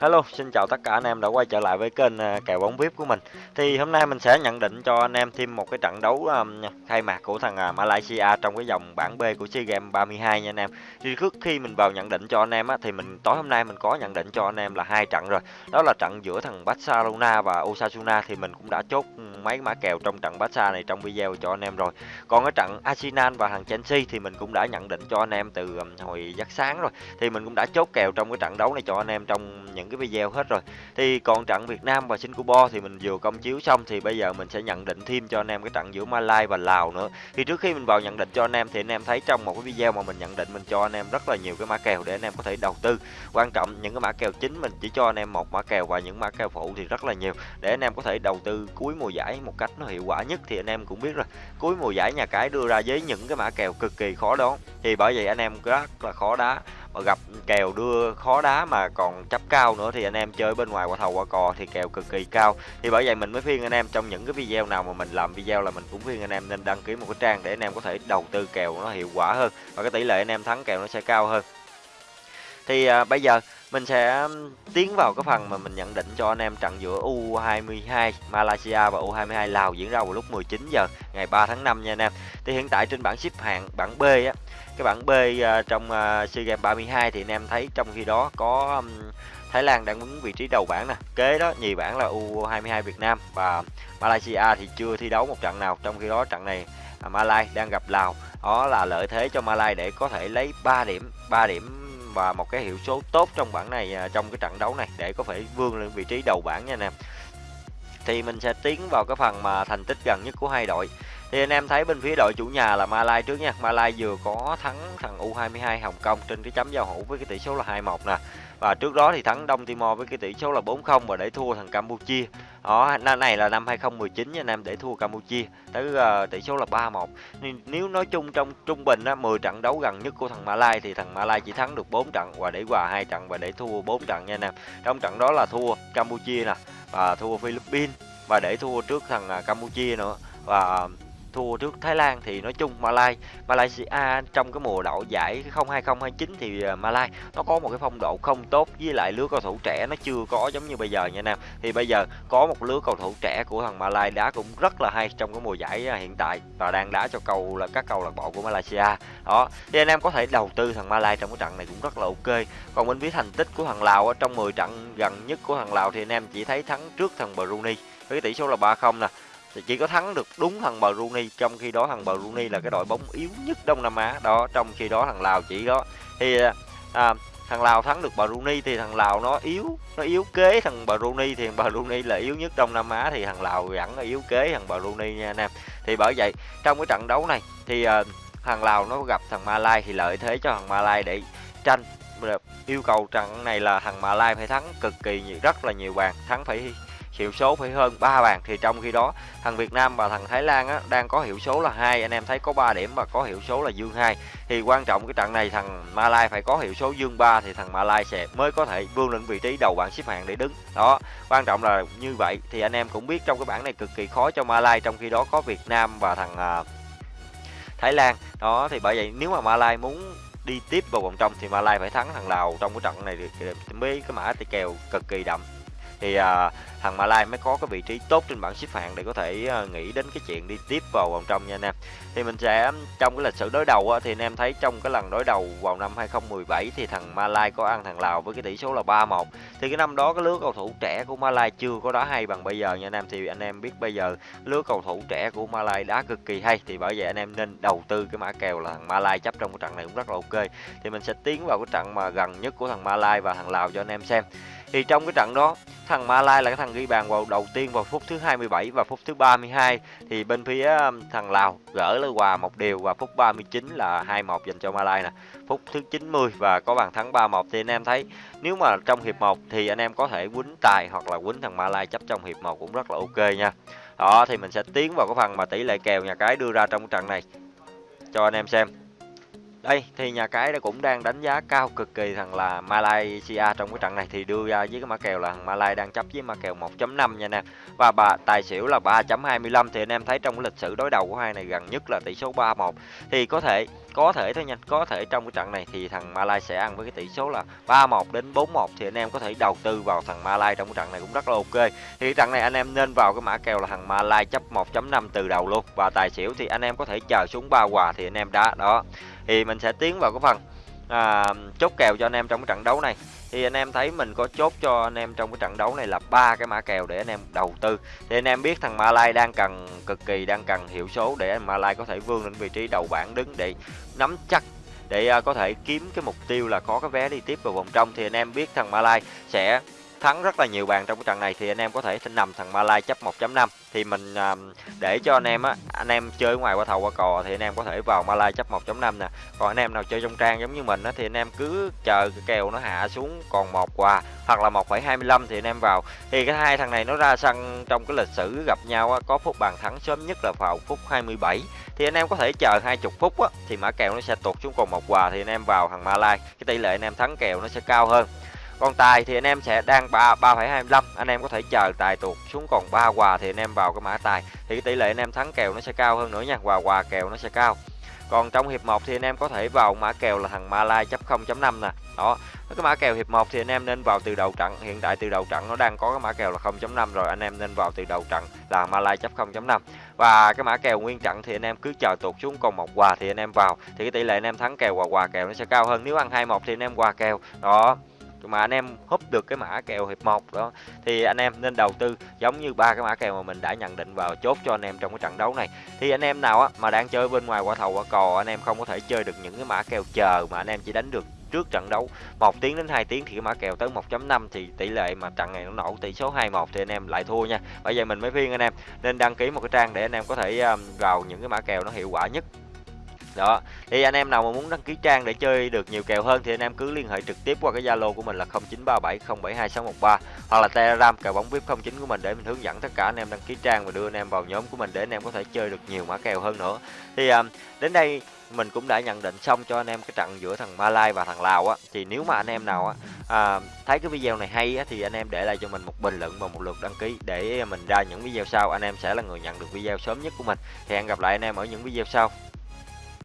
Hello, xin chào tất cả anh em đã quay trở lại với kênh à, kèo bóng VIP của mình. Thì hôm nay mình sẽ nhận định cho anh em thêm một cái trận đấu um, khai mạc của thằng à, Malaysia trong cái dòng bảng B của SEA Games 32 nha anh em. Thì trước khi mình vào nhận định cho anh em á thì mình tối hôm nay mình có nhận định cho anh em là hai trận rồi. Đó là trận giữa thằng Barcelona và Osasuna thì mình cũng đã chốt mấy mã kèo trong trận Barca này trong video cho anh em rồi. Còn cái trận Arsenal và thằng Chelsea thì mình cũng đã nhận định cho anh em từ um, hồi giấc sáng rồi. Thì mình cũng đã chốt kèo trong cái trận đấu này cho anh em trong những những cái video hết rồi. Thì còn trận Việt Nam và Singapore thì mình vừa công chiếu xong thì bây giờ mình sẽ nhận định thêm cho anh em cái trận giữa Malaysia và Lào nữa. Thì trước khi mình vào nhận định cho anh em thì anh em thấy trong một cái video mà mình nhận định mình cho anh em rất là nhiều cái mã kèo để anh em có thể đầu tư. Quan trọng những cái mã kèo chính mình chỉ cho anh em một mã kèo và những mã kèo phụ thì rất là nhiều. Để anh em có thể đầu tư cuối mùa giải một cách nó hiệu quả nhất thì anh em cũng biết rồi. Cuối mùa giải nhà cái đưa ra với những cái mã kèo cực kỳ khó đoán thì bởi vậy anh em rất là khó đá mà gặp kèo đưa khó đá mà còn chấp cao nữa thì anh em chơi bên ngoài qua thầu qua cò thì kèo cực kỳ cao. Thì bởi vậy mình mới khuyên anh em trong những cái video nào mà mình làm video là mình cũng khuyên anh em nên đăng ký một cái trang để anh em có thể đầu tư kèo nó hiệu quả hơn. Và cái tỷ lệ anh em thắng kèo nó sẽ cao hơn. Thì à, bây giờ mình sẽ tiến vào cái phần mà mình nhận định cho anh em trận giữa U22 Malaysia và U22 Lào diễn ra vào lúc 19 giờ ngày 3 tháng 5 nha anh em. Thì hiện tại trên bảng xếp hạng bảng B á, cái bảng B ờ, trong ờ, SEA Games 32 thì anh em thấy trong khi đó có Thái Lan đang đứng vị trí đầu bảng nè, kế đó nhì bảng là U22 Việt Nam và Malaysia thì chưa thi đấu một trận nào, trong khi đó trận này Malaysia Malai đang gặp Lào. Đó là lợi thế cho Malai để có thể lấy 3 điểm, 3 điểm và một cái hiệu số tốt trong bảng này à, trong cái trận đấu này để có thể vươn lên vị trí đầu bảng nha anh em. Thì mình sẽ tiến vào cái phần mà thành tích gần nhất của hai đội thì anh em thấy bên phía đội chủ nhà là Malai trước nha. Malai vừa có thắng thằng U22 Hồng Kông trên cái chấm giao hữu với cái tỷ số là 2-1 nè. Và trước đó thì thắng Đông Timor với cái tỷ số là 4-0 và để thua thằng Campuchia. Đó năm này là năm 2019 nha anh em để thua Campuchia. Tới uh, tỷ số là 3-1 nếu nói chung trong trung bình á 10 trận đấu gần nhất của thằng Malai thì thằng Malai chỉ thắng được 4 trận và để hòa hai trận và để thua 4 trận nha anh em. Trong trận đó là thua Campuchia nè và thua Philippines và để thua trước thằng à, Campuchia nữa. Và thua trước Thái Lan thì nói chung Malai, Malaysia à, trong cái mùa đậu giải 02029 thì à, Malai nó có một cái phong độ không tốt với lại lứa cầu thủ trẻ nó chưa có giống như bây giờ nha Nam. Thì bây giờ có một lứa cầu thủ trẻ của thằng Malai đá cũng rất là hay trong cái mùa giải à, hiện tại và đang đá cho cầu là, các cầu lạc bộ của Malaysia. Đó, thì anh em có thể đầu tư thằng Malai trong cái trận này cũng rất là ok. Còn bên phía thành tích của thằng Lào ở trong 10 trận gần nhất của thằng Lào thì anh em chỉ thấy thắng trước thằng Brunei với tỷ số là 3-0 nè thì chỉ có thắng được đúng thằng Brunei. Trong khi đó thằng Brunei là cái đội bóng yếu nhất Đông Nam Á. Đó trong khi đó thằng Lào chỉ đó thì à, thằng Lào thắng được Brunei thì thằng Lào nó yếu nó yếu kế thằng Brunei. Thì thằng Brunei là yếu nhất Đông Nam Á thì thằng Lào vẫn là yếu kế thằng Brunei nha anh em. Thì bởi vậy trong cái trận đấu này thì à, thằng Lào nó gặp thằng Malai thì lợi thế cho thằng Malai để tranh. Yêu cầu trận này là thằng Malai phải thắng cực kỳ nhiều, rất là nhiều bàn. Thắng phải hiệu số phải hơn 3 bàn thì trong khi đó thằng Việt Nam và thằng Thái Lan á, đang có hiệu số là hai anh em thấy có 3 điểm và có hiệu số là dương 2 thì quan trọng cái trận này thằng Malai phải có hiệu số dương 3 thì thằng Malai sẽ mới có thể vươn lên vị trí đầu bảng xếp hạng để đứng. Đó quan trọng là như vậy. Thì anh em cũng biết trong cái bảng này cực kỳ khó cho Malai trong khi đó có Việt Nam và thằng uh, Thái Lan. Đó thì bởi vậy nếu mà Malai muốn đi tiếp vào vòng trong thì Malai phải thắng thằng Lào trong cái trận này thì mới cái mã tỷ kèo cực kỳ đậm thì à, thằng Malai mới có cái vị trí tốt trên bảng xếp hạng để có thể à, nghĩ đến cái chuyện đi tiếp vào vòng trong nha anh em. Thì mình sẽ trong cái lịch sử đối đầu á, thì anh em thấy trong cái lần đối đầu vào năm 2017 thì thằng Malai có ăn thằng Lào với cái tỷ số là 3-1 thì cái năm đó cái lứa cầu thủ trẻ của Malai chưa có đá hay bằng bây giờ nha anh em. Thì anh em biết bây giờ lứa cầu thủ trẻ của Malai đá cực kỳ hay. Thì bởi vậy anh em nên đầu tư cái mã kèo là thằng Malai chấp trong cái trận này cũng rất là ok. Thì mình sẽ tiến vào cái trận mà gần nhất của thằng Malai và thằng Lào cho anh em xem. Thì trong cái trận đó thằng Malai là cái thằng ghi bàn vào đầu tiên vào phút thứ 27 và phút thứ 32 thì bên phía um, thằng Lào gỡ lên hòa một điều và phút 39 là 2-1 dành cho Malai nè. Phút thứ 90 và có bàn thắng 3-1 thì anh em thấy nếu mà trong hiệp 1 thì anh em có thể quýnh tài hoặc là quýnh thằng Malai chấp trong hiệp 1 cũng rất là ok nha. Đó, thì mình sẽ tiến vào cái phần mà tỷ lệ kèo nhà cái đưa ra trong trận này cho anh em xem. Đây, thì nhà cái đã cũng đang đánh giá cao cực kỳ thằng là Malaysia trong cái trận này. Thì đưa ra với cái mã kèo là thằng Malay đang chấp với mã kèo 1.5 nha nè. Và bà, tài xỉu là 3.25 thì anh em thấy trong cái lịch sử đối đầu của hai này gần nhất là tỷ số 3-1 thì có thể có thể thôi nha, có thể trong cái trận này thì thằng Malai sẽ ăn với cái tỷ số là 3-1 đến 4-1 thì anh em có thể đầu tư vào thằng Malai trong cái trận này cũng rất là ok. Thì cái trận này anh em nên vào cái mã kèo là thằng Malai chấp 1.5 từ đầu luôn. Và tài xỉu thì anh em có thể chờ xuống ba quà thì anh em đá. Đó thì mình sẽ tiến vào cái phần à, chốt kèo cho anh em trong cái trận đấu này. Thì anh em thấy mình có chốt cho anh em trong cái trận đấu này là ba cái mã kèo để anh em đầu tư. Thì anh em biết thằng Malai đang cần cực kỳ đang cần hiệu số để anh Malai có thể vươn lên vị trí đầu bảng đứng để nắm chắc để à, có thể kiếm cái mục tiêu là có cái vé đi tiếp vào vòng trong. Thì anh em biết thằng Malai sẽ thắng rất là nhiều bàn trong cái trận này thì anh em có thể nằm thằng Malai chấp 1.5 thì mình à, để cho anh em á anh em chơi ngoài qua thầu qua cò thì anh em có thể vào Malai chấp 1.5 nè còn anh em nào chơi trong trang giống như mình á thì anh em cứ chờ cái kèo nó hạ xuống còn một quà hoặc là 1,25 thì anh em vào thì cái hai thằng này nó ra sân trong cái lịch sử gặp nhau á có phút bàn thắng sớm nhất là vào phút 27 thì anh em có thể chờ 20 phút á thì mã kèo nó sẽ tụt xuống còn một quà thì anh em vào thằng Malai cái tỷ lệ anh em thắng kèo nó sẽ cao hơn còn tài thì anh em sẽ đang ba ba phẩy hai anh em có thể chờ tài tuột xuống còn ba quà thì anh em vào cái mã tài thì cái tỷ lệ anh em thắng kèo nó sẽ cao hơn nữa nha quà quà kèo nó sẽ cao còn trong hiệp 1 thì anh em có thể vào mã kèo là thằng Malai chấp 0.5 nè đó cái mã kèo hiệp 1 thì anh em nên vào từ đầu trận hiện tại từ đầu trận nó đang có cái mã kèo là 0.5 rồi anh em nên vào từ đầu trận là Malai chấp 0.5 và cái mã kèo nguyên trận thì anh em cứ chờ tụt xuống còn một quà thì anh em vào thì cái tỷ lệ anh em thắng kèo quà quà kèo nó sẽ cao hơn nếu ăn 21 thì anh em quà kèo đó mà anh em húp được cái mã kèo hiệp 1 đó, thì anh em nên đầu tư giống như ba cái mã kèo mà mình đã nhận định vào chốt cho anh em trong cái trận đấu này. Thì anh em nào á, mà đang chơi bên ngoài quả thầu quả cò, anh em không có thể chơi được những cái mã kèo chờ mà anh em chỉ đánh được trước trận đấu một tiếng đến 2 tiếng thì cái mã kèo tới 1.5 thì tỷ lệ mà trận này nó nổ tỷ số 21 thì anh em lại thua nha. Bây giờ mình mới khuyên anh em nên đăng ký một cái trang để anh em có thể vào những cái mã kèo nó hiệu quả nhất đó. Thì anh em nào mà muốn đăng ký trang để chơi được nhiều kèo hơn thì anh em cứ liên hệ trực tiếp qua cái zalo của mình là 0937072613 hoặc là telegram kèo bóng vip 09 của mình để mình hướng dẫn tất cả anh em đăng ký trang và đưa anh em vào nhóm của mình để anh em có thể chơi được nhiều mã kèo hơn nữa. Thì um, đến đây mình cũng đã nhận định xong cho anh em cái trận giữa thằng Malai và thằng Lào á. Thì nếu mà anh em nào á à, thấy cái video này hay á thì anh em để lại cho mình một bình luận và một lượt đăng ký để mình ra những video sau. Anh em sẽ là người nhận được video sớm nhất của mình. Thì hẹn gặp lại anh em ở những video sau.